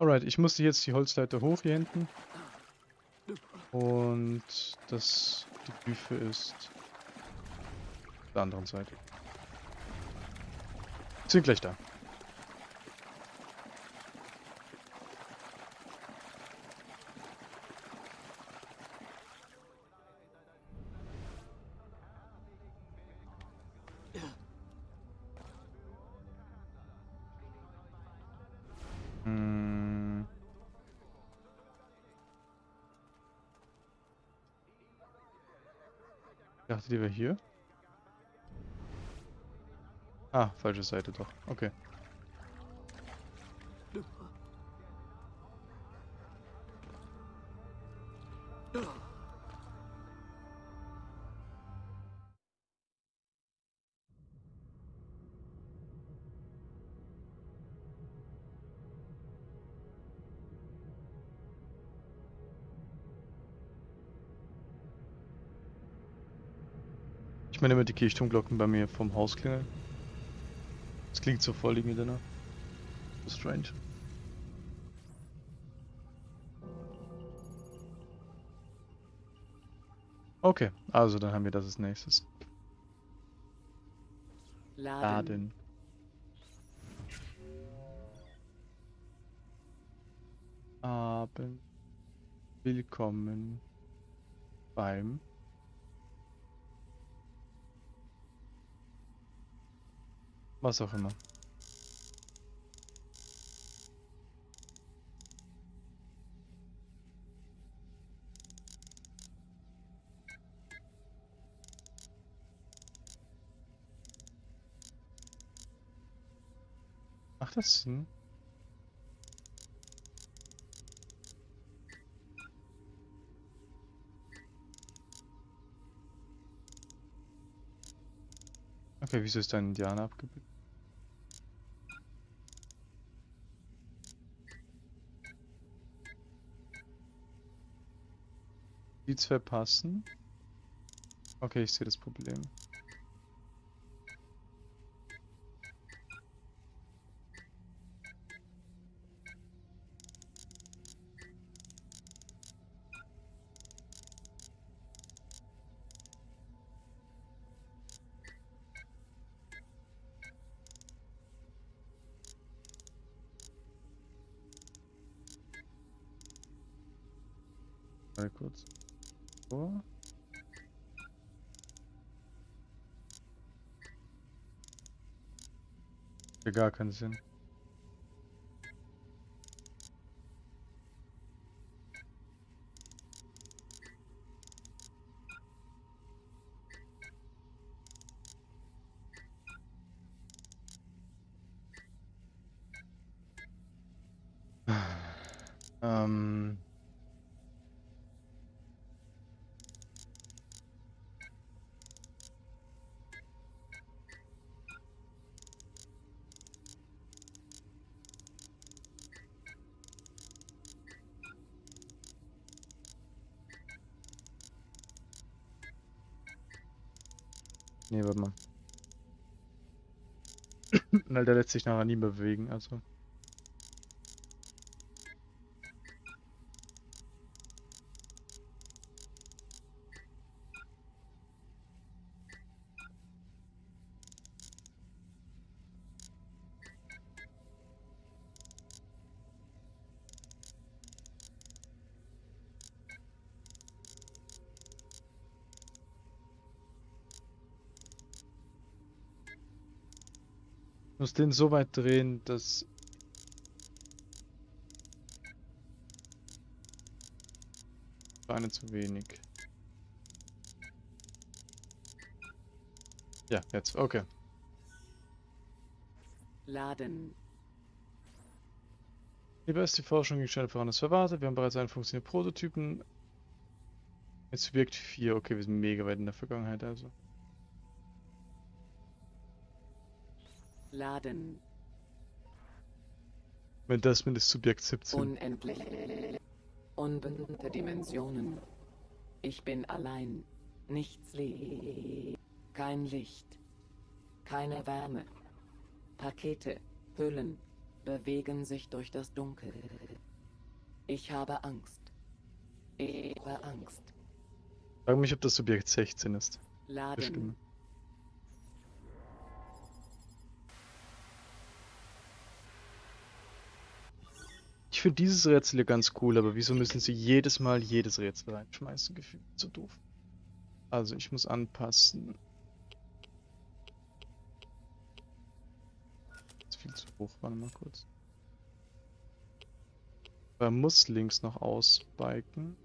Alright, ich musste jetzt die Holzleiter hoch hier hinten. Und das die Büfe ist auf der anderen Seite. Sind gleich da. Wäre hier. Ah, falsche Seite doch. Okay. Ich meine immer die Kirchturmglocken bei mir vom Haus klingeln. Das klingt so voll irgendwie danach. So strange. Okay, also dann haben wir das als nächstes. Laden. Laden. Abend. Willkommen beim was auch immer. Macht das Sinn? Okay, wieso ist da ein Indianer abgebildet? Die zwei passen. Okay, ich sehe das Problem. Mal kurz. So. Ja, gar keinen Sinn. Weil der lässt sich nachher nie mehr bewegen, also. Muss den so weit drehen, dass... Eine zu wenig. Ja, jetzt, okay. Laden. Lieber ist die Forschung ging schneller voran als erwartet. Wir haben bereits einen funktionierenden Prototypen. Jetzt wirkt 4. Okay, wir sind mega weit in der Vergangenheit, also. Laden. Wenn das mit ist Subjekt 17. Unendlich. Unbekannte Dimensionen. Ich bin allein. Nichts Licht. Kein Licht. Keine Wärme. Pakete, Hüllen bewegen sich durch das Dunkel. Ich habe Angst. Ich habe Angst. Ich frage mich, ob das Subjekt 16 ist. Laden. Bestimmt. Finde dieses Rätsel hier ganz cool, aber wieso müssen sie jedes Mal jedes Rätsel reinschmeißen? Gefühlt so doof. Also ich muss anpassen. Ist viel zu hoch, warte mal kurz. Er muss links noch ausbiken.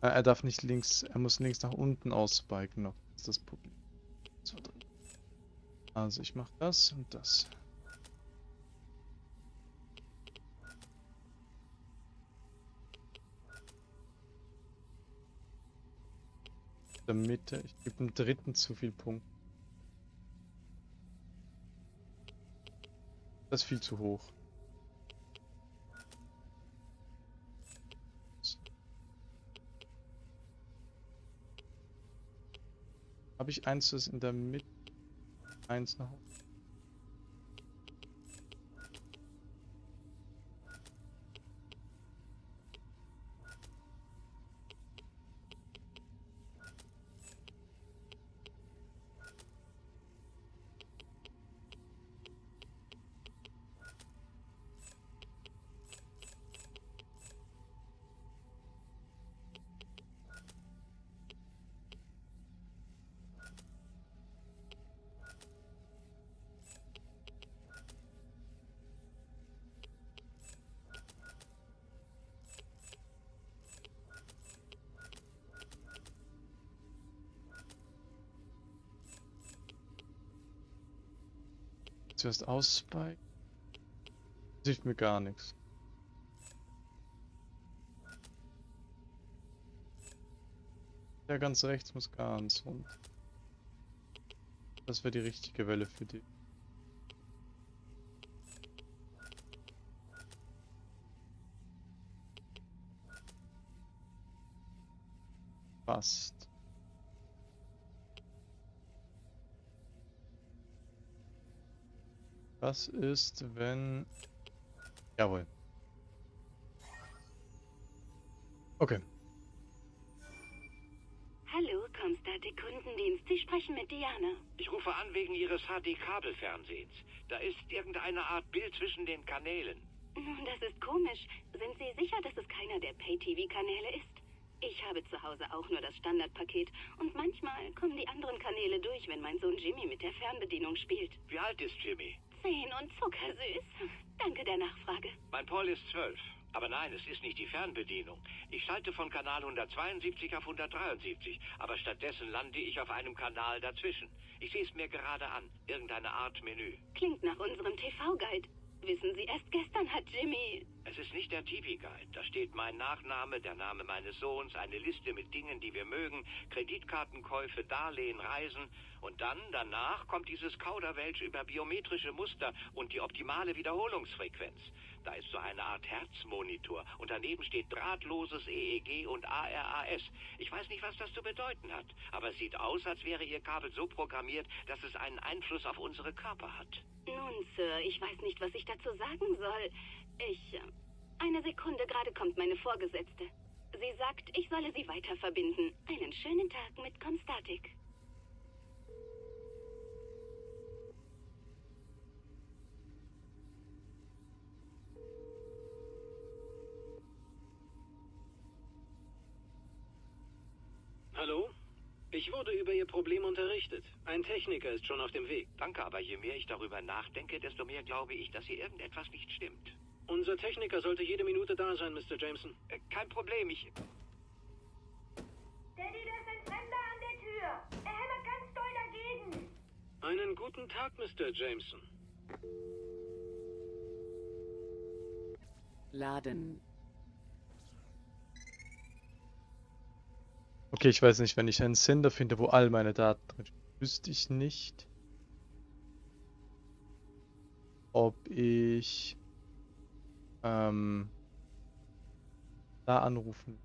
Äh, Er darf nicht links, er muss links nach unten ausbiken noch. Das ist das Problem. Also ich mache das und das. Der Mitte, ich gebe dem dritten zu viel Punkt. Das ist viel zu hoch. Habe ich eins, das in der Mitte? Eins noch. Zuerst. Das hilft mir gar nichts. Der ganz rechts muss ganz rund. Das wäre die richtige Welle für die. Passt. Was ist, wenn... Jawohl. Okay. Hallo, Comstatic Kundendienst. Sie sprechen mit Diana. Ich rufe an wegen Ihres HD-Kabelfernsehens. Da ist irgendeine Art Bild zwischen den Kanälen. Nun, das ist komisch. Sind Sie sicher, dass es keiner der Pay-TV-Kanäle ist? Ich habe zu Hause auch nur das Standardpaket und manchmal kommen die anderen Kanäle durch, wenn mein Sohn Jimmy mit der Fernbedienung spielt. Wie alt ist Jimmy? Zehn und zuckersüß. Danke der Nachfrage. Mein Paul ist zwölf. Aber nein, es ist nicht die Fernbedienung. Ich schalte von Kanal 172 auf 173, aber stattdessen lande ich auf einem Kanal dazwischen. Ich sehe es mir gerade an. Irgendeine Art Menü. Klingt nach unserem TV-Guide. Wissen Sie, erst gestern hat Jimmy... Es ist nicht der TV-Guide. Da steht mein Nachname, der Name meines Sohns, eine Liste mit Dingen, die wir mögen, Kreditkartenkäufe, Darlehen, Reisen. Und dann, danach, kommt dieses Kauderwelsch über biometrische Muster und die optimale Wiederholungsfrequenz. Da ist so eine Art Herzmonitor und daneben steht drahtloses EEG und ARAS. Ich weiß nicht, was das zu bedeuten hat, aber es sieht aus, als wäre Ihr Kabel so programmiert, dass es einen Einfluss auf unsere Körper hat. Nun, Sir, ich weiß nicht, was ich dazu sagen soll. Ich... äh, Eine Sekunde, gerade kommt meine Vorgesetzte. Sie sagt, ich solle Sie weiter verbinden. Einen schönen Tag mit Comstatic. Wurde über Ihr Problem unterrichtet. Ein Techniker ist schon auf dem Weg. Danke, aber je mehr ich darüber nachdenke, desto mehr glaube ich, dass hier irgendetwas nicht stimmt. Unser Techniker sollte jede Minute da sein, Mr. Jameson. Äh, kein Problem, ich... Daddy, da ist ein Fremder an der Tür. Er hämmert ganz doll dagegen. Einen guten Tag, Mr. Jameson. Laden. Okay, ich weiß nicht, wenn ich einen Sender finde, wo all meine Daten drin stehen, wüsste ich nicht, ob ich ähm, da anrufen.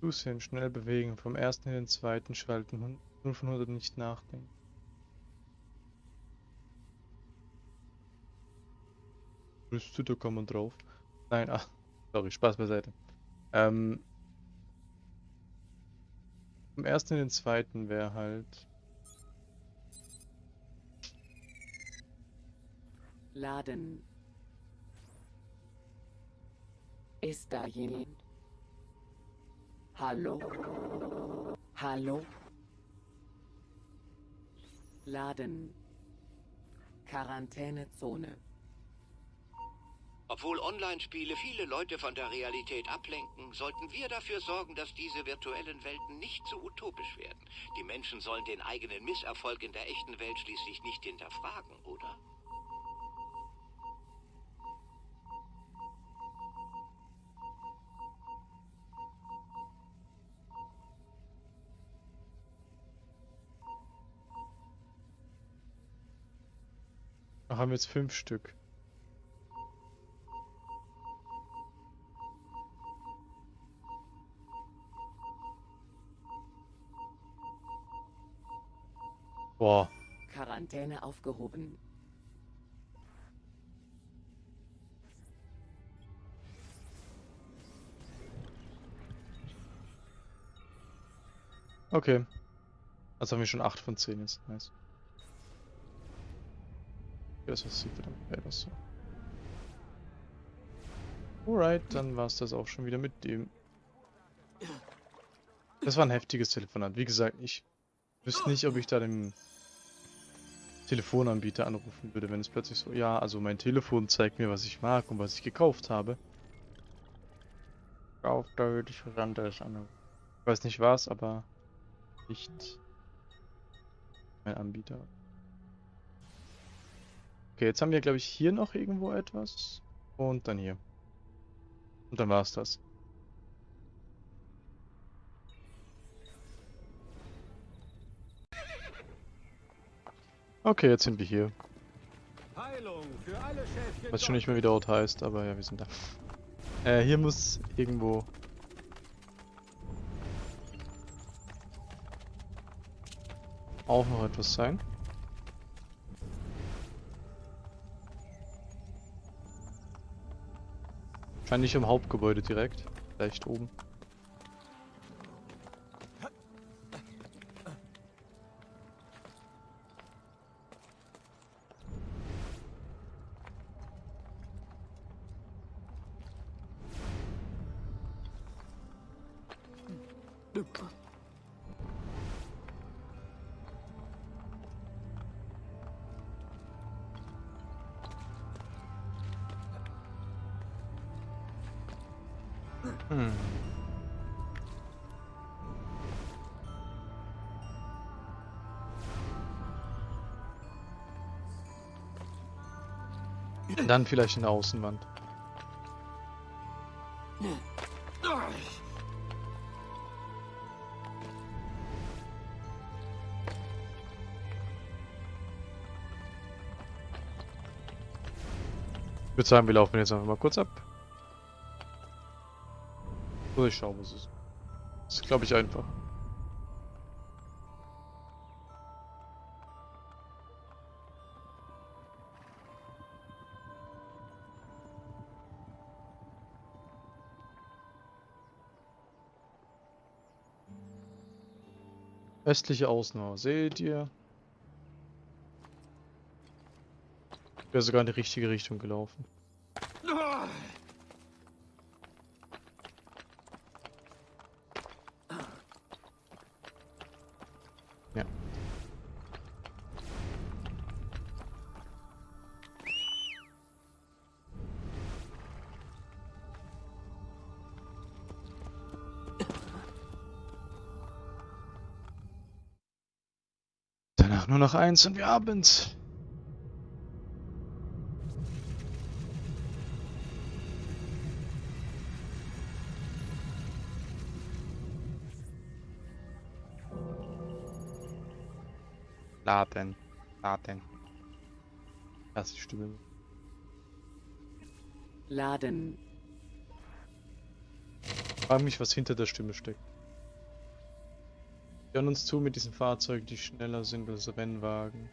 Zusehen, schnell bewegen, vom ersten in den zweiten schalten, hun- 0 von 100 nicht nachdenken. Liste, da kann man drauf. Nein, ach, sorry, Spaß beiseite. Ähm, vom ersten in den zweiten wäre halt. Laden. Ist da jemand? Hallo? Hallo? Laden. Quarantänezone. Obwohl Online-Spiele viele Leute von der Realität ablenken, sollten wir dafür sorgen, dass diese virtuellen Welten nicht zu utopisch werden. Die Menschen sollen den eigenen Misserfolg in der echten Welt schließlich nicht hinterfragen, oder? Da haben wir jetzt fünf Stück. Quarantäne aufgehoben. okay. Also haben wir schon 8 von 10 jetzt. Nice. Das sieht verdammt geil aus. Alright, dann war es das auch schon wieder mit dem. Das war ein heftiges Telefonat. Wie gesagt, ich wüsste nicht, ob ich da den Telefonanbieter anrufen würde, wenn es plötzlich so, ja, also mein Telefon zeigt mir, was ich mag und was ich gekauft habe. Kauft, da würde ich was anderes anrufen. Ich weiß nicht was, aber nicht mein Anbieter. Okay, jetzt haben wir, glaube ich, hier noch irgendwo etwas. Und dann hier. Und dann war's das. Okay, jetzt sind wir hier. Heilung für alle Schäfchen. Weiß schon nicht mehr, wie der Ort heißt, aber ja, wir sind da. Äh, hier muss irgendwo... Auch noch etwas sein. Wahrscheinlich im Hauptgebäude direkt. Vielleicht oben. Dann vielleicht in der Außenwand. Ich würde sagen, wir laufen jetzt einfach mal kurz ab. So, ich schau, was es ist. Das ist, glaube ich, einfach. Östliche Außenmauer, seht ihr? Ich wäre sogar in die richtige Richtung gelaufen. Noch eins und wir haben's. Laden. Laden. Das ist die Stimme. Laden. Frag mich, was hinter der Stimme steckt. Hören uns zu mit diesen Fahrzeugen, die schneller sind als Rennwagen.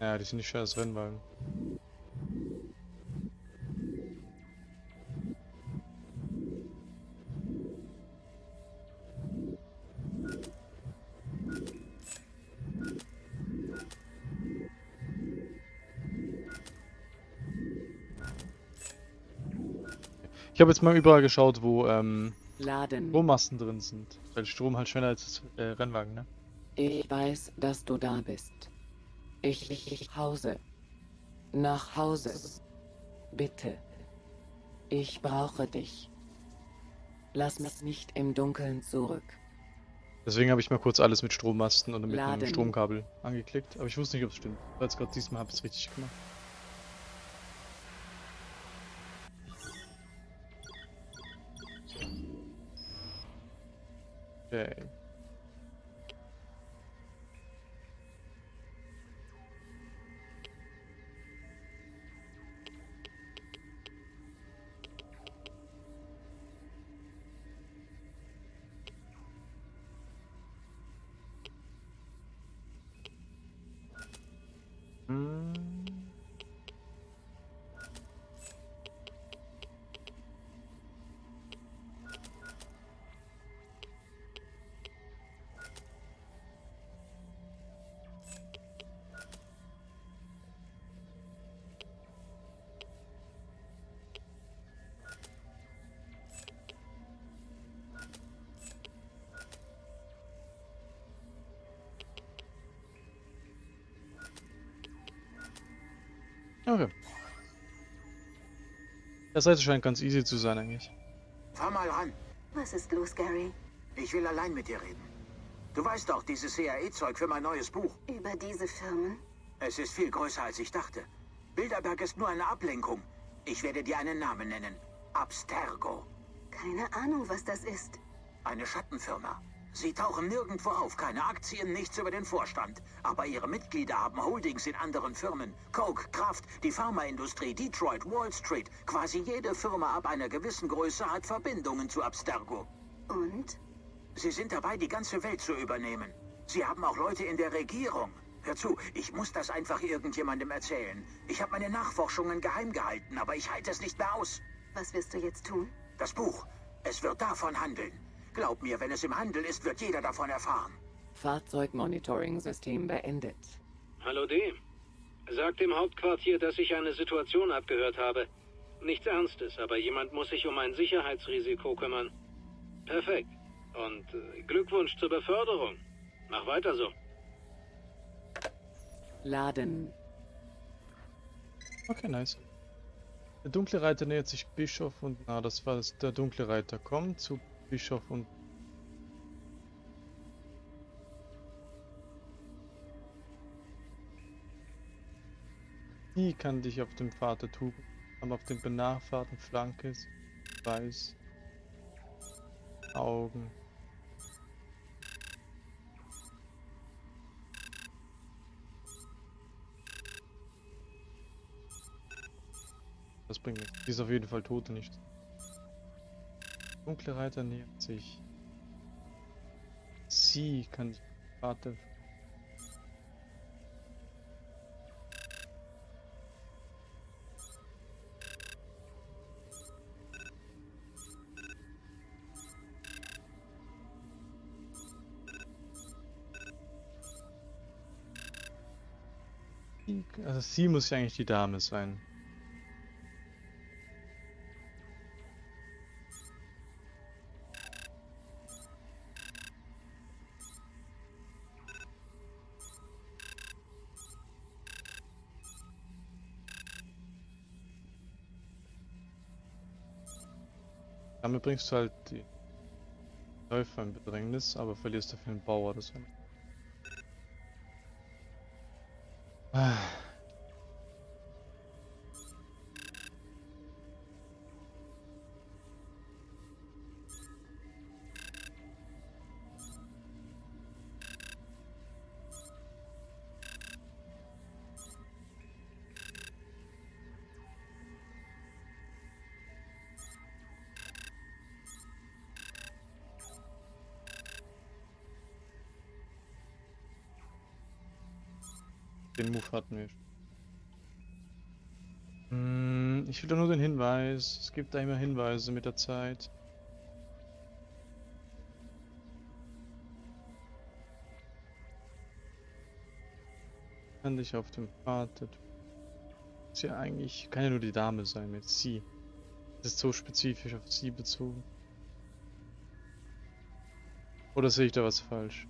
Ja, die sind nicht schneller als Rennwagen. Ich habe jetzt mal überall geschaut, wo ähm, Laden. Strommasten drin sind. Weil Strom halt schneller als das äh, Rennwagen, ne? Ich weiß, dass du da bist. Ich, ich, ich Hause. Nach Hause. Bitte. Ich brauche dich. Lass mich nicht im Dunkeln zurück. Deswegen habe ich mal kurz alles mit Strommasten und mit einem Laden. Stromkabel angeklickt. Aber ich wusste nicht, ob es stimmt. Weil jetzt gerade diesmal habe ich es richtig gemacht. Okay. Okay. Das Seite scheint ganz easy zu sein eigentlich. Fahr mal ran. Was ist los, Gary? Ich will allein mit dir reden. Du weißt doch, dieses CIA-Zeug für mein neues Buch. Über diese Firmen? Es ist viel größer, als ich dachte. Bilderberg ist nur eine Ablenkung. Ich werde dir einen Namen nennen. Abstergo. Keine Ahnung, was das ist. Eine Schattenfirma. Sie tauchen nirgendwo auf, keine Aktien, nichts über den Vorstand. Aber ihre Mitglieder haben Holdings in anderen Firmen. Coke, Kraft, die Pharmaindustrie, Detroit, Wall Street. Quasi jede Firma ab einer gewissen Größe hat Verbindungen zu Abstergo. Und? Sie sind dabei, die ganze Welt zu übernehmen. Sie haben auch Leute in der Regierung. Hör zu, ich muss das einfach irgendjemandem erzählen. Ich habe meine Nachforschungen geheim gehalten, aber ich halte es nicht mehr aus. Was wirst du jetzt tun? Das Buch, es wird davon handeln. Glaub mir, wenn es im Handel ist, wird jeder davon erfahren. Fahrzeugmonitoring-System beendet. Hallo D. Sag dem Hauptquartier, dass ich eine Situation abgehört habe. Nichts Ernstes, aber jemand muss sich um ein Sicherheitsrisiko kümmern. Perfekt. Und äh, Glückwunsch zur Beförderung. Mach weiter so. Laden. Okay, nice. Der dunkle Reiter nähert sich Bischof und na, das war es. Der dunkle Reiter kommt zu Bischof und Die kann dich auf dem der Tugend, aber auf dem benachbarten Flanke ist weiß Augen. Das bringt nichts. Die ist auf jeden Fall tot und nicht. Dunkle Reiter nähert sich. Sie kann dich Warte. Sie- Also sie muss ja eigentlich die Dame sein. Bringst du halt die Läufer in Bedrängnis, aber verlierst dafür einen Bauer. Das wär- Ah. Den Move hatten wir. Hm, ich will doch nur den Hinweis. Es gibt da immer Hinweise mit der Zeit. Kann dich auf dem Pfad. Ist ja eigentlich. Kann ja nur die Dame sein mit sie. Das ist so spezifisch auf sie bezogen. Oder sehe ich da was falsch?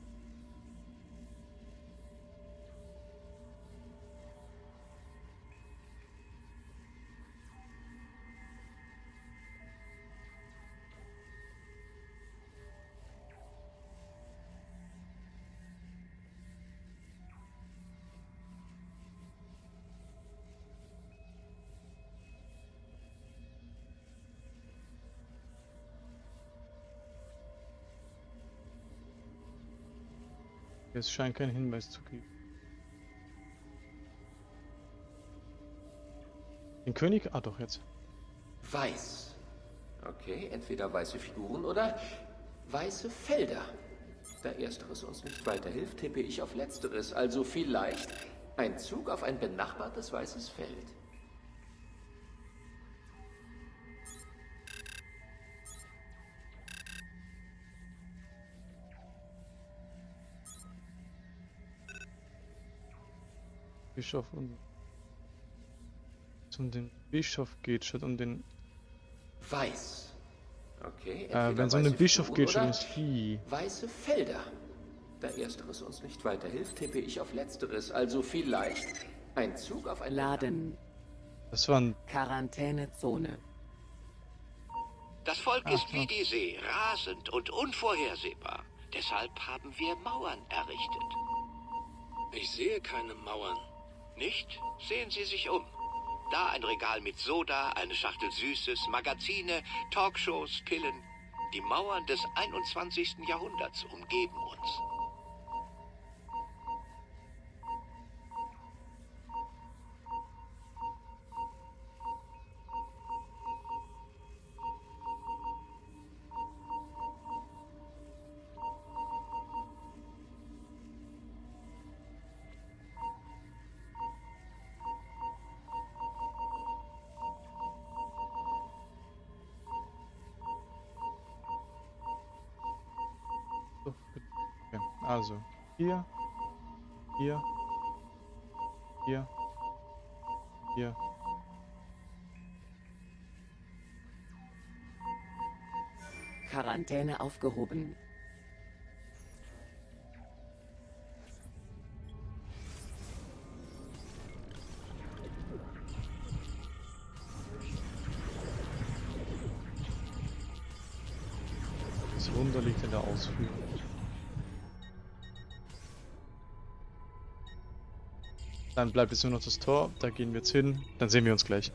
Es scheint keinen Hinweis zu geben. Den König? Ah, doch, jetzt. Weiß. Okay, entweder weiße Figuren oder weiße Felder. Da ersteres uns nicht weiterhilft, tippe ich auf letzteres. Also vielleicht ein Zug auf ein benachbartes weißes Feld. Bischof und um den Bischof geht, statt um den. Weiß. Okay. Äh, wenn es um den Bischof geht, statt ums Vieh. Weiße Felder. Da ersteres uns nicht weiterhilft, tippe ich auf letzteres. Also vielleicht ein Zug auf ein Laden. Das war ein. Quarantänezone. Das Volk Ach, ist wie ach. die See, rasend und unvorhersehbar. Deshalb haben wir Mauern errichtet. Ich sehe keine Mauern. Nicht? Sehen Sie sich um. Da ein Regal mit Soda, eine Schachtel Süßes, Magazine, Talkshows, Pillen. Die Mauern des 21. Jahrhunderts umgeben uns. So, okay. Also, hier, hier, hier, hier. Quarantäne aufgehoben. Das Wunder liegt in der Ausführung. Dann bleibt jetzt nur noch das Tor, da gehen wir jetzt hin, dann sehen wir uns gleich.